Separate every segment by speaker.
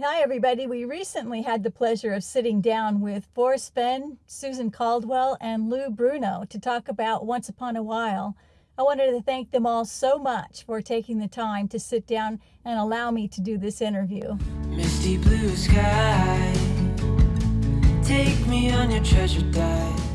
Speaker 1: Hi, everybody. We recently had the pleasure of sitting down with Forrest Fenn, Susan Caldwell, and Lou Bruno to talk about Once Upon a While. I wanted to thank them all so much for taking the time to sit down and allow me to do this interview.
Speaker 2: Misty blue sky, take me on your treasure dive.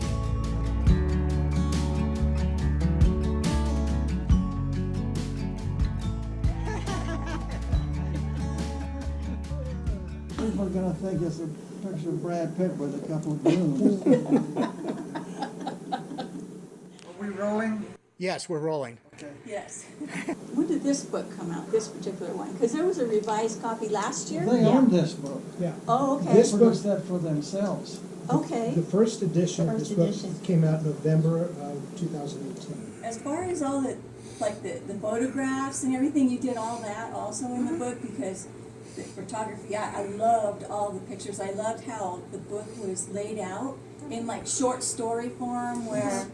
Speaker 3: People are gonna think it's a picture of Brad Pitt with a couple of balloons. Are we rolling?
Speaker 4: Yes, we're rolling. Okay.
Speaker 5: Yes. When did this book come out, this particular one? Because there was a revised copy last year?
Speaker 3: They own this book.
Speaker 6: Yeah.
Speaker 5: Oh, okay,
Speaker 6: This
Speaker 3: They
Speaker 6: book-
Speaker 3: produced that for themselves.
Speaker 5: okay.
Speaker 6: The first edition of this
Speaker 5: First
Speaker 6: book
Speaker 5: edition.
Speaker 6: came out November of two thousand eighteen.
Speaker 5: As far as all the, like the, the photographs and everything, you did all that also in the book? Because the photography, I, I loved all the pictures. I loved how the book was laid out in like short story form where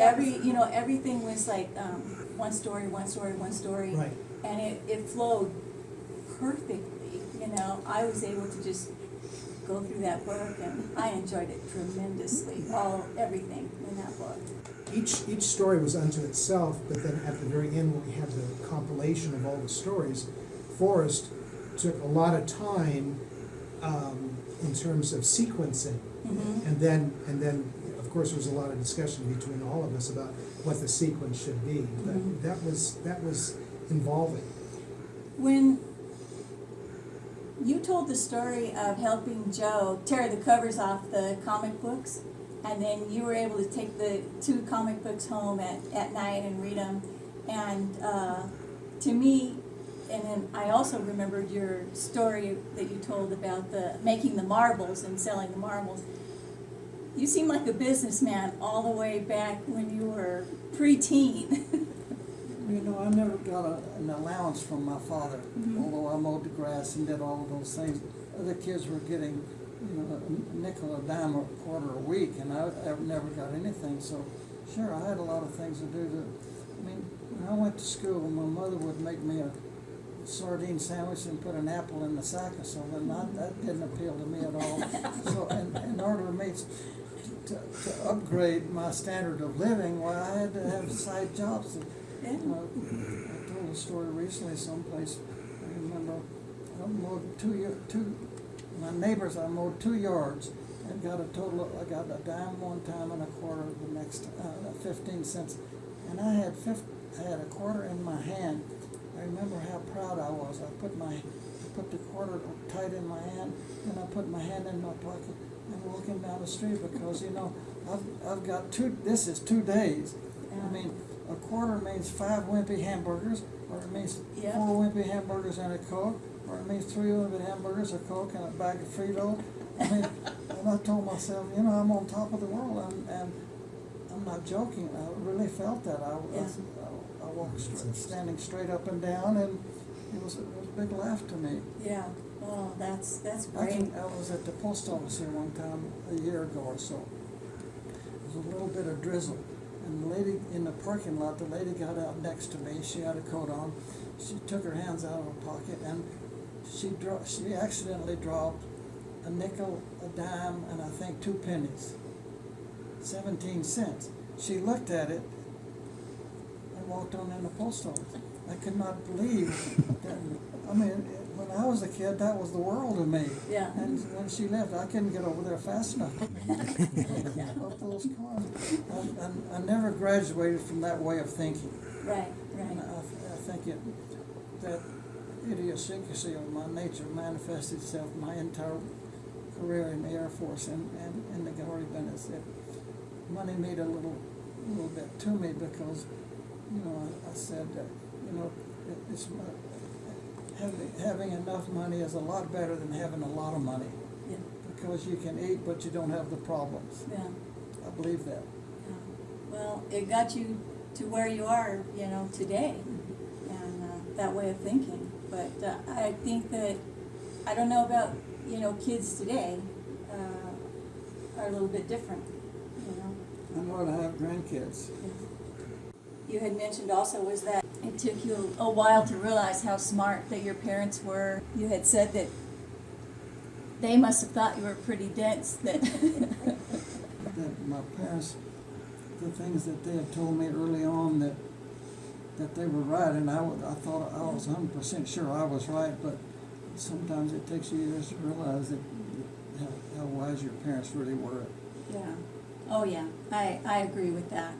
Speaker 5: every, you know, everything was like, um, one story, one story, one story.
Speaker 6: Right.
Speaker 5: And it, it flowed perfectly, you know, I was able to just go through that book and I enjoyed it tremendously, all, everything in that book.
Speaker 6: Each, each story was unto itself, but then at the very end, when we had the compilation of all the stories, Forrest took a lot of time um, in terms of sequencing. And then, and then, of course, there was a lot of discussion between all of us about what the sequence should be. But that was, that was involving.
Speaker 5: When you told the story of helping Joe tear the covers off the comic books, and then you were able to take the two comic books home at, at night and read them, and uh, to me, and then I also remembered your story that you told about the making the marbles and selling the marbles. You seem like a businessman all the way back when you were preteen.
Speaker 3: You know, I never got a, an allowance from my father,
Speaker 5: Mm-hmm.
Speaker 3: although I mowed the grass and did all of those things. Other kids were getting, you know, a nickel, a dime, or a quarter a week, and I, I never got anything, so, sure, I had a lot of things to do to, I mean, when I went to school, my mother would make me a sardine sandwich and put an apple in the sack or something, that, that didn't appeal to me at all. So, in, in order for me to, to upgrade my standard of living, why, I had to have side jobs to,
Speaker 5: Yeah.
Speaker 3: you know, I told a story recently someplace, I remember, I mowed two, y- two, my neighbors, I mowed two yards and got a total, of- I got a dime one time and a quarter the next, uh, fifteen cents. And I had fif, I had a quarter in my hand. I remember how proud I was. I put my, I put the quarter tight in my hand, and I put my hand in my pocket and walking down the street because, you know, I've, I've got two, this is two days. I mean, a quarter means five wimpy hamburgers, or it means
Speaker 5: Yeah.
Speaker 3: four wimpy hamburgers and a Coke, or it means three wimpy hamburgers, a Coke, and a bag of Frito. I mean, and I told myself, you know, I'm on top of the world, and, and I'm not joking. I really felt that. I,
Speaker 5: Yeah.
Speaker 3: I, I standing straight up and down, and it was, it was a big laugh to me.
Speaker 5: Yeah, oh, that's, that's
Speaker 3: I
Speaker 5: great.
Speaker 3: can, I was at the post office here one time, a year ago or so. There was a little bit of drizzle, and the lady in the parking lot, the lady got out next to me, she had a coat on. She took her hands out of her pocket and she dro- she accidentally dropped a nickel, a dime, and I think two pennies. Seventeen cents. She looked at it walked on in the post office. I could not believe that, I mean, when I was a kid, that was the world to me.
Speaker 5: Yeah.
Speaker 3: And when she left, I couldn't get over there fast enough. Up those cars. I, I, I never graduated from that way of thinking.
Speaker 5: Right,
Speaker 3: And I,
Speaker 5: right.
Speaker 3: I think it, that idiosyncrasy of my nature manifested itself my entire career in the Air Force and, and in the Glory Bennett's. It, money made a little, little bit to me because, you know, I, I said that, you know, it, it's, uh, having, having enough money is a lot better than having a lot of money
Speaker 5: Yeah,
Speaker 3: because you can eat, but you don't have the problems.
Speaker 5: yeah,
Speaker 3: I believe that.
Speaker 5: yeah. Well, it got you to where you are, you know, today, and, uh, that way of thinking. But, uh, I think that, I don't know about, you know, kids today, uh, are a little bit different, you know?
Speaker 3: I'm going to have grandkids.
Speaker 5: You had mentioned also was that it took you a while to realize how smart that your parents were. You had said that they must have thought you were pretty dense that,
Speaker 3: that my parents, the things that they had told me early on that, that they were right, and I I thought I was hundred percent sure I was right, but sometimes it takes you years to realize that, how, how wise your parents really were.
Speaker 5: yeah. Oh, yeah, I, I agree with that.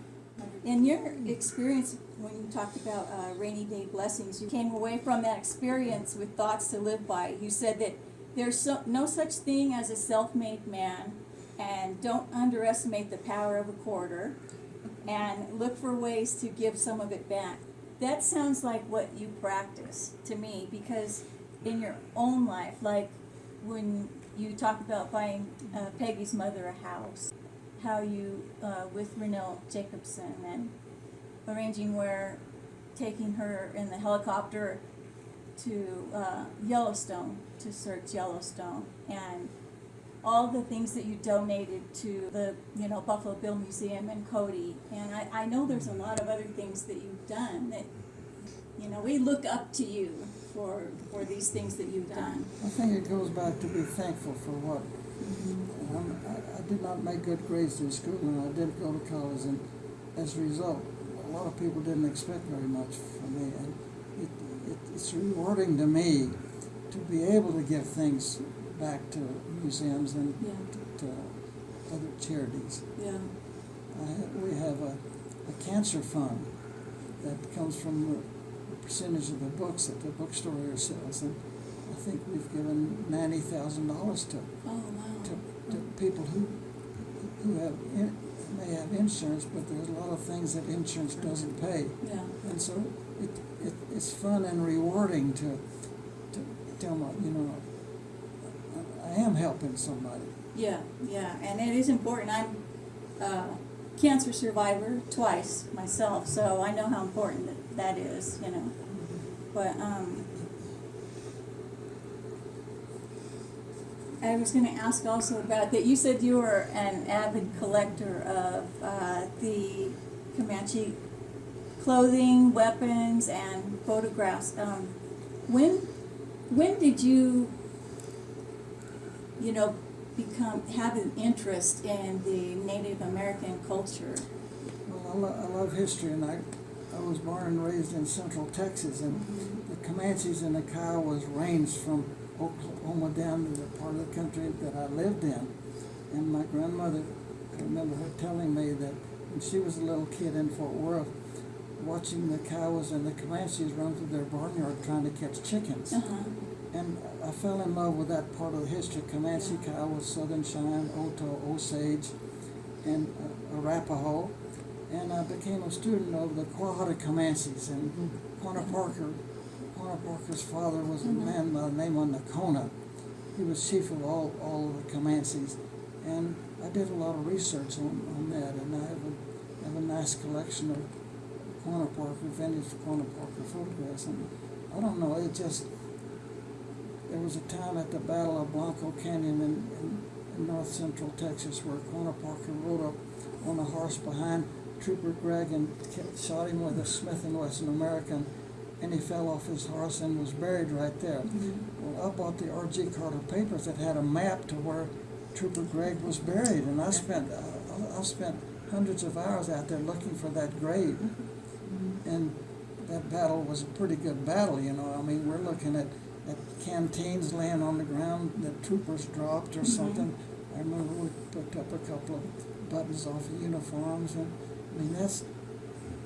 Speaker 5: In your experience, when you talked about uh, rainy day blessings, you came away from that experience with thoughts to live by. You said that there's so, no such thing as a self-made man, and don't underestimate the power of a quarter, and look for ways to give some of it back. That sounds like what you practice to me, because in your own life, like when you talk about buying uh, Peggy's mother a house, how you, uh, with Renelle Jacobson and arranging where, taking her in the helicopter to uh, Yellowstone to search Yellowstone and all the things that you donated to the you know Buffalo Bill Museum and Cody and I, I know there's a lot of other things that you've done that you know we look up to you for for these things that you've done.
Speaker 3: I think it goes back to be thankful for what. Um, I, I did not make good grades in school, and I didn't go to college, and as a result, a lot of people didn't expect very much from me, and it, it, it's rewarding to me to be able to give things back to museums and
Speaker 5: Yeah.
Speaker 3: to, to other charities.
Speaker 5: Yeah.
Speaker 3: I have, we have a, a cancer fund that comes from the percentage of the books that the bookstore sells, and I think we've given ninety thousand dollars to,
Speaker 5: Oh wow.
Speaker 3: to, to people who, who have, in- may have insurance, but there's a lot of things that insurance doesn't pay.
Speaker 5: Yeah.
Speaker 3: And so it, it, it's fun and rewarding to, to tell my, you know, I- I am helping somebody.
Speaker 5: Yeah, yeah, and it is important. I'm a cancer survivor twice myself, so I know how important that, that is, you know. But um, I was going to ask also about that. You said you were an avid collector of uh, the Comanche clothing, weapons, and photographs. Um, when when did you you know, become, have an interest in the Native American culture.
Speaker 3: Well, I, lo- I love history, and I, I was born and raised in central Texas, and the Comanches and the Kiowas ranged from Oklahoma down to the part of the country that I lived in. And my grandmother, I remember her telling me that when she was a little kid in Fort Worth, watching the Kiowas and the Comanches run through their barnyard trying to catch chickens.
Speaker 5: Uh-huh.
Speaker 3: And I fell in love with that part of the history, Comanche, Kiowa, Southern Cheyenne, Oto, Osage, and uh, Arapaho. And I became a student of the Quahada Comanches, and Quanah Parker, Quanah Parker's father was a man by the name of Nocona. He was chief of all, all of the Comanches. And I did a lot of research on, on that, and I have a, have a nice collection of Quanah Parker, vintage Quanah Parker photographs. And I don't know, it just, there was a time at the Battle of Blanco Canyon in, in, in north central Texas where Quanah Parker rode up on a horse behind Trooper Gregg and shot him with a Smith and Wesson American, and he fell off his horse and was buried right there. Mm-hmm. Well, I bought the R.G. Carter papers that had a map to where Trooper Gregg was buried, and I spent uh, I- spent hundreds of hours out there looking for that grave, mm-hmm. Mm-hmm. and that battle was a pretty good battle. You know, I mean, we're looking at at canteens laying on the ground that troopers dropped or something. I remember we picked up a couple of buttons off of uniforms, and I mean that's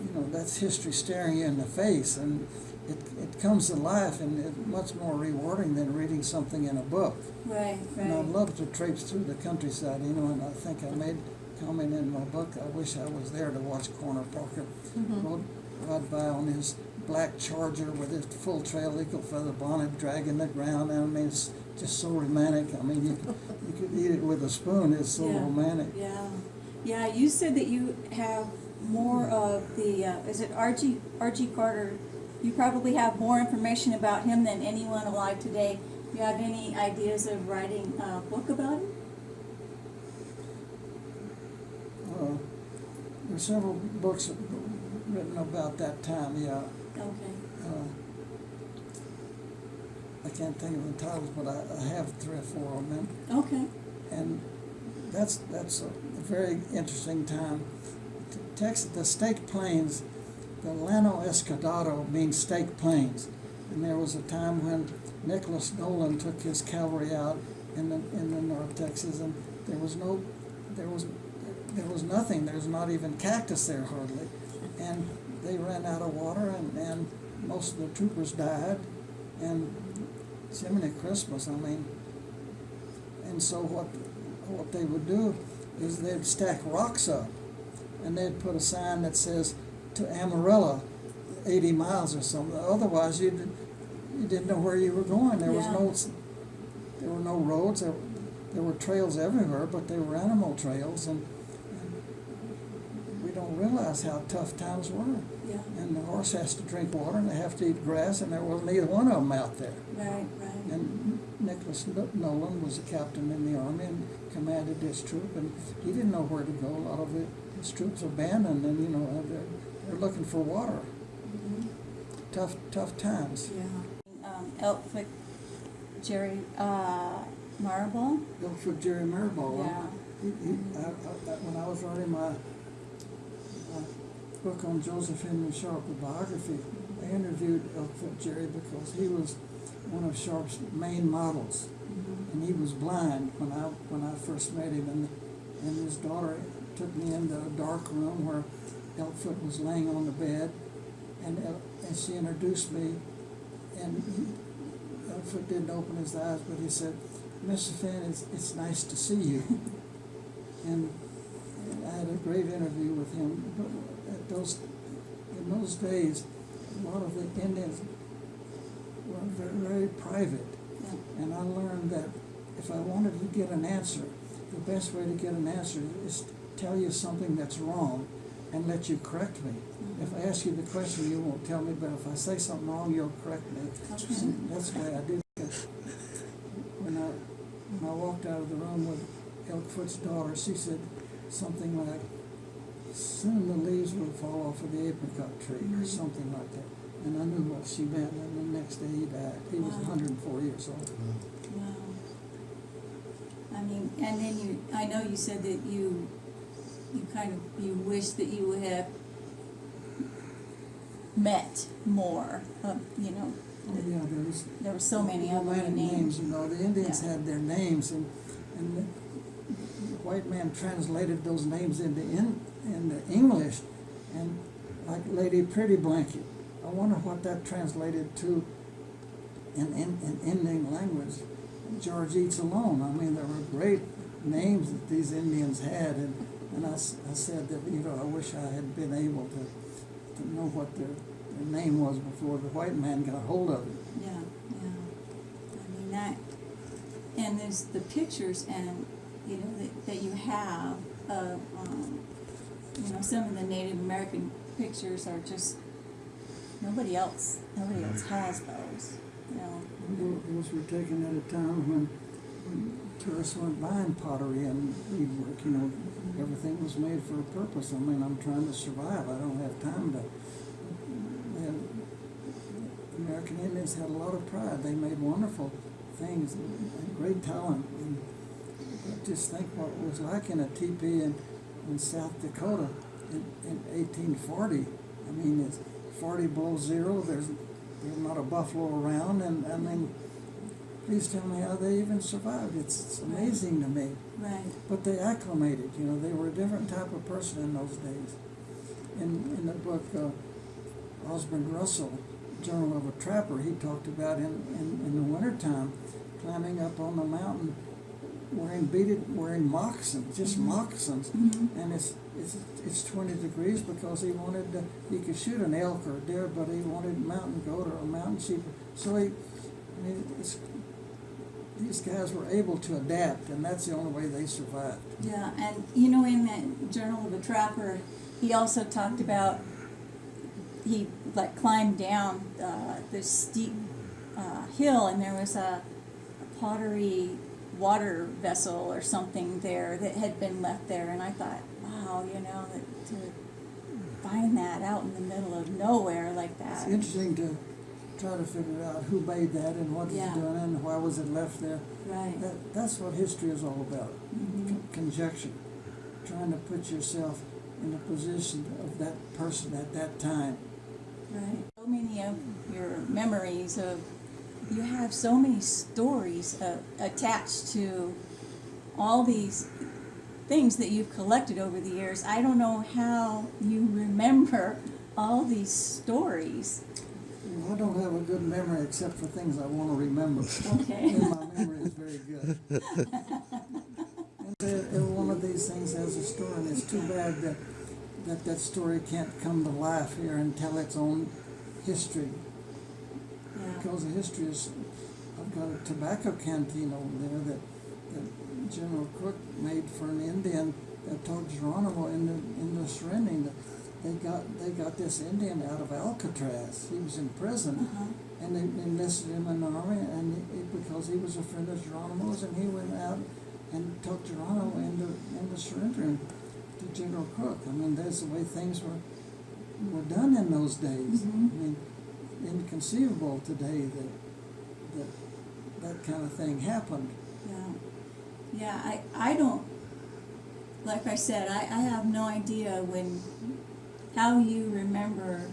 Speaker 3: you know that's history staring you in the face, and it it comes to life, and it's much more rewarding than reading something in a book.
Speaker 5: Right,
Speaker 3: And I'd love to traipse through the countryside, you know, and I think I made comment in my book, I wish I was there to watch Quanah Parker mm-hmm. rode, ride by on his black charger with his full trail eagle feather bonnet dragging the ground. I mean, it's just so romantic. I mean, you could, you could eat it with a spoon. It's so
Speaker 5: Yeah.
Speaker 3: romantic.
Speaker 5: Yeah, yeah, you said that you have more of the, uh, is it R.G., R.G. Carter? You probably have more information about him than anyone alive today. Do you have any ideas of writing a book about him?
Speaker 3: Uh, there's several books written about that time, yeah.
Speaker 5: Okay.
Speaker 3: Uh, I can't think of the titles, but I, I have three or four of them.
Speaker 5: Okay.
Speaker 3: And that's, that's a very interesting time. Texas, the Staked Plains, the Llano Estacado means Staked Plains. And there was a time when Nicholas Nolan took his cavalry out in the, in the North Texas and there was no, there was, there was nothing, there's not even cactus there hardly. And they ran out of water and, and most of the troopers died. And Jiminy Christmas, I mean, and so what, what they would do is they'd stack rocks up and they'd put a sign that says to Amarillo, eighty miles or something. Otherwise, you did, you didn't know where you were going. There was no, there were no roads. There, there were trails everywhere, but they were animal trails, and, and we don't realize how tough times were.
Speaker 5: Yeah.
Speaker 3: And the horse has to drink water, and they have to eat grass, and there wasn't either one of them out there.
Speaker 5: Right, right.
Speaker 3: And Nicholas Nolan was a captain in the army and commanded this troop, and he didn't know where to go. A lot of it, troops abandoned, and you know they're, they're looking for water.
Speaker 5: Mhm.
Speaker 3: Tough, tough times.
Speaker 5: Yeah. Um, Elkfoot, Jerry, uh, Marble.
Speaker 3: For Jerry Mirabal.
Speaker 5: Yeah.
Speaker 3: He, he, I, I, when I was writing my, my book on Joseph Henry Sharp, a biography, I interviewed Elkfoot Jerry because he was one of Sharp's main models.
Speaker 5: Mhm.
Speaker 3: and he was blind when I when I first met him, and and his daughter took me into a dark room where Elkfoot was laying on the bed, and uh, and she introduced me, and he, Elkfoot didn't open his eyes, but he said, "Mr. Fenn, it's it's nice to see you," and, and I had a great interview with him. But at those in those days, a lot of the Indians were very, very private.
Speaker 5: Yeah.
Speaker 3: And I learned that if I wanted to get an answer, the best way to get an answer is to tell you something that's wrong and let you correct me. If I ask you the question, you won't tell me, but if I say something wrong, you'll correct me.
Speaker 5: Okay.
Speaker 3: That's the way I did it. When I, when I walked out of the room with Elkfoot's daughter, she said something like, soon the leaves will fall off of the apricot tree, or
Speaker 5: Mhm.
Speaker 3: something like that. And I knew what she meant, and the next day he died. He was
Speaker 5: Wow.
Speaker 3: hundred and four years old.
Speaker 5: Wow. I mean, and then you, I know you said that you, you kind of, you wish that you would have met more, of, you know,
Speaker 3: Oh, yeah, there was.
Speaker 5: there were so many
Speaker 3: Atlantic
Speaker 5: names.
Speaker 3: You know, the Indians
Speaker 5: Yeah.
Speaker 3: had their names, and, and the, the white man translated those names into in, into English, and like Lady Pretty Blanket. I wonder what that translated to in, in, in Indian language. George Eats Alone. I mean, there were great names that these Indians had, and, and I, I said that, you know, I wish I had been able to, to know what their, their name was before the white man got a hold of it.
Speaker 5: Yeah, yeah. I mean, that, and there's the pictures and, you know, that, that you have of, um, you know, some of the Native American pictures are just, nobody else, nobody else has those, you know.
Speaker 3: Those were taken at a time when, when tourists weren't buying pottery and beadwork, you know, everything was made for a purpose. I mean, I'm trying to survive, I don't have time to. And American Indians had a lot of pride, they made wonderful things, great talent. And just think what it was like in a teepee in, in South Dakota in, in eighteen forty. I mean, it's forty below zero, there's, there's not a buffalo around, and, I mean, please tell me how they even survived. It's, it's amazing to me.
Speaker 5: Right,
Speaker 3: But they acclimated, you know, they were a different type of person in those days. In, in the book, uh, Osborne Russell, Journal of a Trapper, he talked about in, in, in the wintertime, climbing up on the mountain, wearing beaded, wearing moccasins, just
Speaker 5: Mhm.
Speaker 3: moccasins.
Speaker 5: Mhm.
Speaker 3: And it's, it's, it's twenty degrees because he wanted to, he could shoot an elk or a deer, but he wanted mountain goat or a mountain sheep. So he, I mean, it's, these guys were able to adapt, and that's the only way they survived.
Speaker 5: yeah, and you know, in that Journal of a Trapper, he also talked about, he like climbed down, uh, this steep, uh, hill and there was a pottery water vessel or something there that had been left there, and I thought, wow, you know, that to find that out in the middle of nowhere like that.
Speaker 3: It's interesting to try to figure out who made that and what
Speaker 5: Yeah.
Speaker 3: it's doing and why was it left there.
Speaker 5: Right.
Speaker 3: That, that's what history is all about,
Speaker 5: Mhm.
Speaker 3: con- conjecture, trying to put yourself in the position of that person at that time.
Speaker 5: Right. So many of your memories of, you have so many stories uh, attached to all these things that you've collected over the years. I don't know how you remember all these stories.
Speaker 3: I don't have a good memory except for things I want to remember.
Speaker 5: Okay.
Speaker 3: and my memory is very good. and every one of these things has a story, and it's too bad that that, that story can't come to life here and tell its own history.
Speaker 5: Yeah.
Speaker 3: Because the history is, I've got a tobacco canteen over there that, that General Crook made for an Indian that told Geronimo in the, in the surrendering that they got, they got this Indian out of Alcatraz. He was in prison.
Speaker 5: Uh-huh.
Speaker 3: And they enlisted him in the army, and it, because he was a friend of Geronimo's, and he went out and took Geronimo into, into surrendering to General Crook. I mean, that's the way things were, were done in those days.
Speaker 5: Mhm.
Speaker 3: I mean, inconceivable today that, that that kind of thing happened.
Speaker 5: Yeah, yeah, I, I don't, like I said, I, I have no idea when, how you remember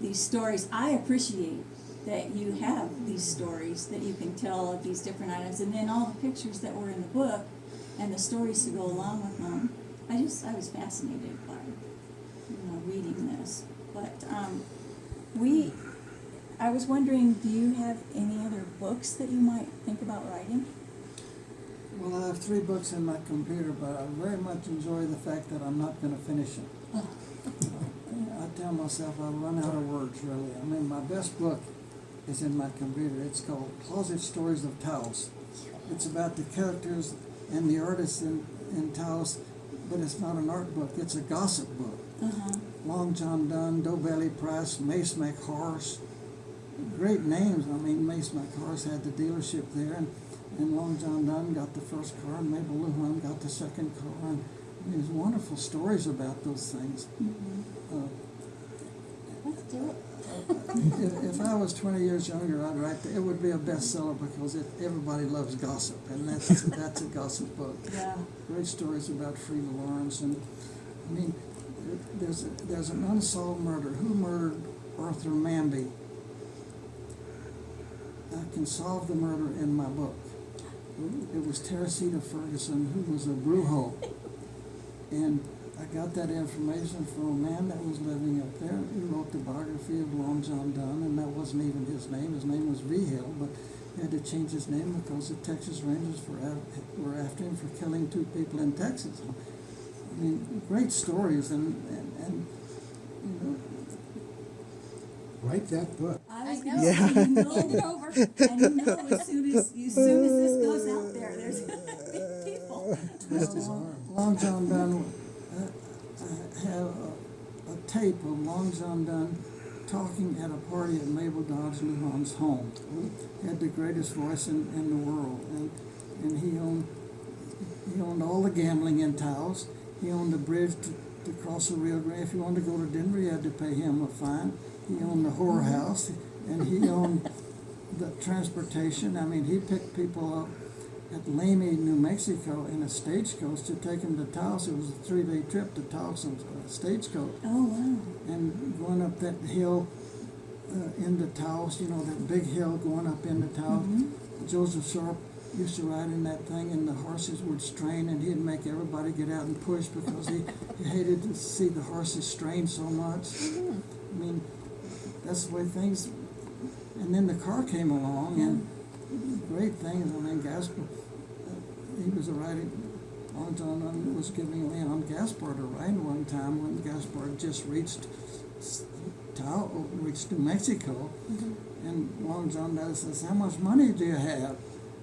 Speaker 5: these stories. I appreciate that you have these stories that you can tell of these different items, and then all the pictures that were in the book and the stories to go along with them. I just, I was fascinated by, you know, reading this. But, um, we, I was wondering, do you have any other books that you might think about writing?
Speaker 3: Well, I have three books in my computer, but I very much enjoy the fact that I'm not going to finish them.
Speaker 5: Oh.
Speaker 3: Tell myself I run out of words, really. I mean, my best book is in my computer. It's called Closet Stories of Taos. It's about the characters and the artists in, in Taos, but it's not an art book. It's a gossip book.
Speaker 5: Uh-huh.
Speaker 3: Long John Dunn, Doughbelly Price, Mace McHorse. Great names. I mean, Mace McHorse had the dealership there, and, and Long John Dunn got the first car, and Mabel Luhan got the second car. And there's wonderful stories about those things. Uh,
Speaker 5: Let's do it.
Speaker 3: if, if I was 20 years younger, I'd write. It would be a bestseller because it, everybody loves gossip, and that's that's a gossip book.
Speaker 5: Yeah.
Speaker 3: Great stories about Frieda Lawrence, and I mean, there's a, there's an unsolved murder. Who murdered Arthur Manby? I can solve the murder in my book. It was Teresita Ferguson, who was a brujo, and I got that information from a man that was living up there. He wrote the biography of Long John Dunn, and that wasn't even his name. His name was Vigil, but he had to change his name because the Texas Rangers were, after him for killing two people in Texas. I mean, great stories, and, and, and you know,
Speaker 6: Write that book.
Speaker 5: I was
Speaker 4: I
Speaker 5: gonna
Speaker 4: know.
Speaker 5: you know, it over, and you know, as soon as, as soon as this goes out there, there's gonna be people.
Speaker 6: Twist his arm.
Speaker 3: Long John Dunn had a, a tape of Long John Dunn talking at a party at Mabel Dodge Luhan's home. He had the greatest voice in, in the world, and, and he owned he owned all the gambling in Taos. He owned the bridge to, to cross the Rio Grande. If you wanted to go to Denver, you had to pay him a fine. He owned the whorehouse, and he owned the transportation. I mean, he picked people up at Lamy, New Mexico, in a stagecoach to take him to Taos. It was a three-day trip to Taos in a stagecoach,
Speaker 5: Oh, wow.
Speaker 3: and going up that hill uh, into Taos. You know that big hill going up into Taos. Joseph Sharp used to ride in that thing, and the horses would strain, and he'd make everybody get out and push because he, he hated to see the horses strain so much. I mean, that's the way things. And then the car came along, and great things. I mean, Gaspard, he was a riding. Long John was giving Leon Gaspard a ride one time when Gaspard had just reached Tao, reached New Mexico, mm-hmm. and Long John says, "How much money do you have?"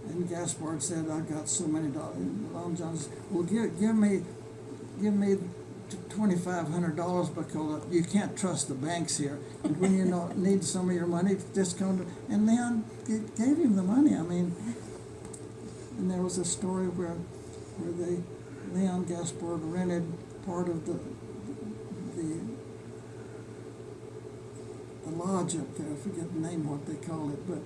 Speaker 3: And Gaspard said, "I've got so many dollars." And Long John says, "Well, give give me, give me twenty-five hundred dollars because you can't trust the banks here. And when you know, need some of your money, just come to." And Leon gave him the money. I mean, and there was a story where, where they, Leon Gaspard rented part of the, the, the lodge up there, I forget the name, what they called it, but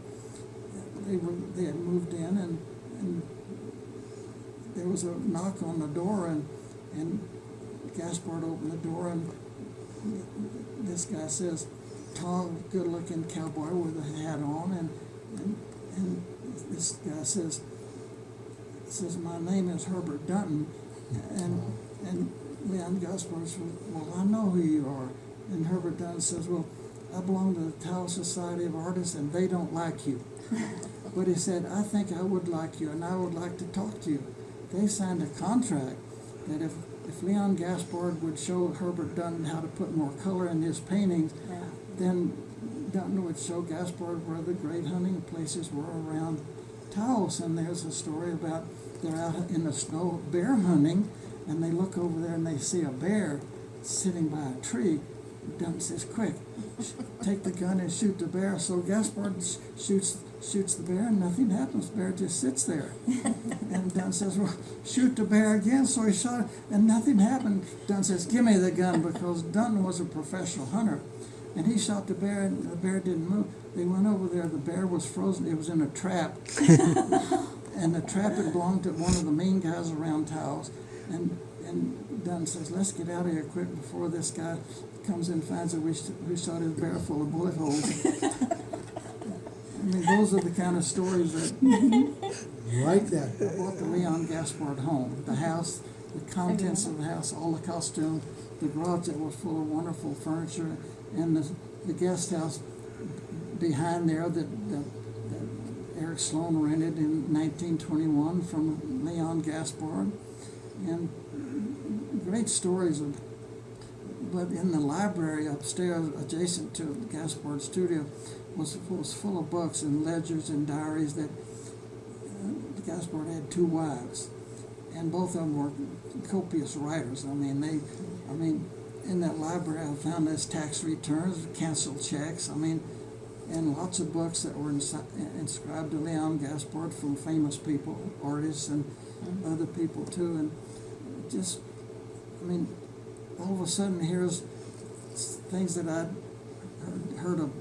Speaker 3: they were, they had moved in and, and there was a knock on the door and, and Gaspard opened the door and this guy says, tall, good-looking cowboy with a hat on and, and, and this guy says, says, my name is Herbert Dunton, and, and Leon Gaspard says, well, I know who you are. And Herbert Dunton says, well, I belong to the Taos Society of Artists, and they don't like you. But he said, I think I would like you, and I would like to talk to you. They signed a contract that if, if Leon Gaspard would show Herbert Dunton how to put more color in his paintings, then Dunton would show Gaspard where the great hunting places were around Taos. And there's a story about they're out in the snow bear hunting, and they look over there and they see a bear sitting by a tree. Dunton says, "Quick, take the gun and shoot the bear." So Gaspard sh- shoots shoots the bear, and nothing happens. The bear just sits there. and Dunn says, "Well, shoot the bear again." So he shot, it, and nothing happened. Dunn says, "Give me the gun," because Dunn was a professional hunter, and he shot the bear, and the bear didn't move. They went over there. The bear was frozen. It was in a trap, and the trap had belonged to one of the main guys around Taos. And and Dunn says, "Let's get out of here quick before this guy comes in and finds that we, we shot his bear full of bullet holes." I mean, those are the kind of stories that
Speaker 6: Like that.
Speaker 3: I bought the Leon Gaspard home. The house, the contents of the house, all the costume, the garage that was full of wonderful furniture, and the, the guest house behind there that, that, that Eric Sloane rented in nineteen twenty-one from Leon Gaspard. And great stories of, but in the library upstairs adjacent to Gaspard's studio was, was full of books and ledgers and diaries that uh, Gaspard had two wives, and both of them were copious writers. I mean, they, I mean, in that library, I found his tax returns, canceled checks. I mean, and lots of books that were inscribed to Leon Gaspard from famous people, artists, and mm-hmm. other people too. And just, I mean, all of a sudden, here's things that I'd heard, heard of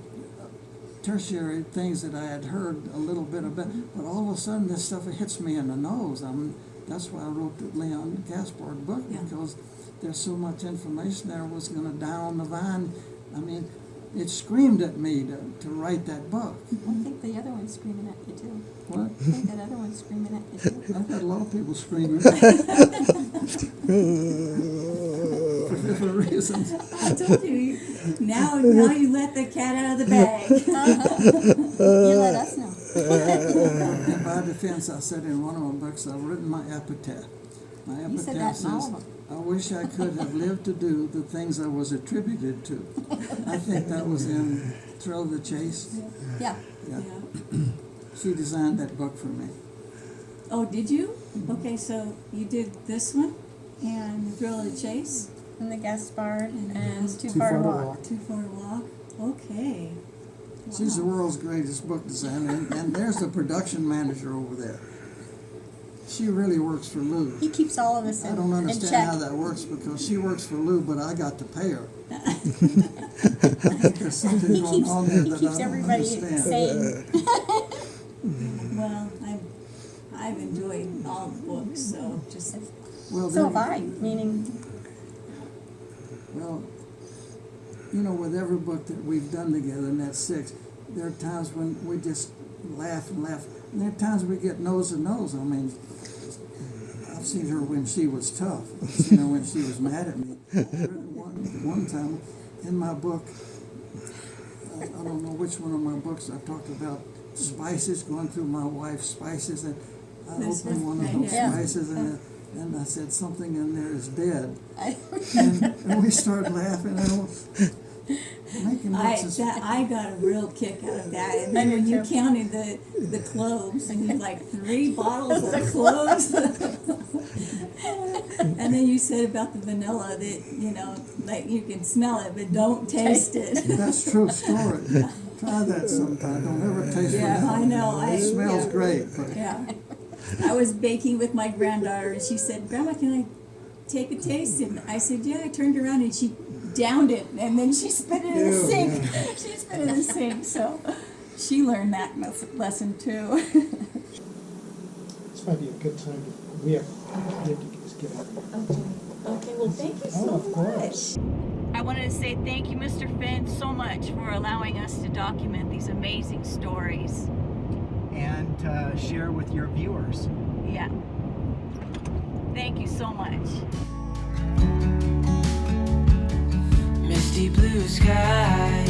Speaker 3: tertiary things that I had heard a little bit about, mm-hmm. but all of a sudden this stuff hits me in the nose. I mean, that's why I wrote the Leon Gaspard book
Speaker 5: Yeah.
Speaker 3: because there's so much information there was going to die on the vine. I mean, it screamed at me to, to write that book.
Speaker 4: I think the other one's screaming at you too.
Speaker 3: What?
Speaker 4: I think that other one's screaming at you too.
Speaker 3: I've had a lot of people screaming for different reasons.
Speaker 5: I told you, now, now you let the cat out of the bag. Uh-huh.
Speaker 4: You let us know.
Speaker 3: In my defense, I said in one of my books, I've written my epitaph. My
Speaker 4: You said
Speaker 3: epitaph
Speaker 4: that in all
Speaker 3: says,
Speaker 4: of them.
Speaker 3: I wish I could have lived to do the things I was attributed to. I think that was in Thrill of the Chase.
Speaker 4: Yeah.
Speaker 3: Yeah.
Speaker 5: Yeah.
Speaker 3: She designed that book for me.
Speaker 5: Oh, did you? Okay, so you did this one and Thrill of the Chase,
Speaker 4: And the Guest Gaspard and Too,
Speaker 6: Too
Speaker 4: Far to
Speaker 6: Far to
Speaker 4: Walk.
Speaker 6: Walk.
Speaker 5: Too Far Walk. Okay.
Speaker 3: She's the world's greatest book designer, and, and there's the production manager over there. She really works for Lou.
Speaker 4: He keeps all of us in,
Speaker 3: I don't understand how that works because she works for Lou, but I got to pay her. There's something
Speaker 4: He keeps,
Speaker 3: on there
Speaker 4: he
Speaker 3: that
Speaker 4: keeps
Speaker 3: I don't
Speaker 4: everybody
Speaker 3: understand.
Speaker 4: sane.
Speaker 5: Well, I've, I've enjoyed all the books, so just,
Speaker 3: Well,
Speaker 4: So have I, meaning,
Speaker 3: Well, you know, with every book that we've done together, and that's six, there are times when we just laugh and laugh. And there are times we get nose to nose. I mean, I've seen her when she was tough. I've seen her when she was mad at me. One, one time in my book, I, I don't know which one of my books I talked about spices, going through my wife's spices, and I
Speaker 5: This
Speaker 3: opened one of
Speaker 5: one,
Speaker 3: those
Speaker 4: yeah.
Speaker 3: spices, and, it- and I said, something in there is dead
Speaker 4: I,
Speaker 3: and, and we started laughing and making
Speaker 5: I,
Speaker 3: notes.
Speaker 5: that, I got a real kick out of that. And then when you counted the, the cloves, and you like three bottles of cloves. And then you said about the vanilla that, you know, like you can smell it, but don't taste it.
Speaker 3: That's true story. Try that sometime. Don't ever taste
Speaker 5: Yeah,
Speaker 3: vanilla.
Speaker 5: I know. I-
Speaker 3: It smells
Speaker 5: yeah.
Speaker 3: great, but
Speaker 5: Yeah. I was baking with my granddaughter and she said, Grandma, can I take a taste? And I said, Yeah. I turned around and she downed it, and then she spit it in the sink.
Speaker 6: yeah.
Speaker 5: she spit it in the sink, so she learned that lesson too.
Speaker 6: This might be a good time to, we have, we have to just get out of here.
Speaker 1: Okay. Okay. Well, thank you
Speaker 6: Oh,
Speaker 1: so
Speaker 6: of course.
Speaker 1: much. I wanted to say thank you, Mr. Fenn, so much for allowing us to document these amazing stories.
Speaker 7: and uh, share with your viewers.
Speaker 1: Yeah. Thank you so much.
Speaker 2: Misty blue sky.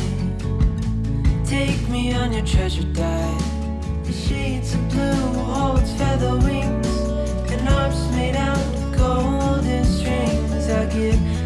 Speaker 2: Take me on your treasure dive. The shades of blue holds feather wings and arms made out of golden strings. I'll give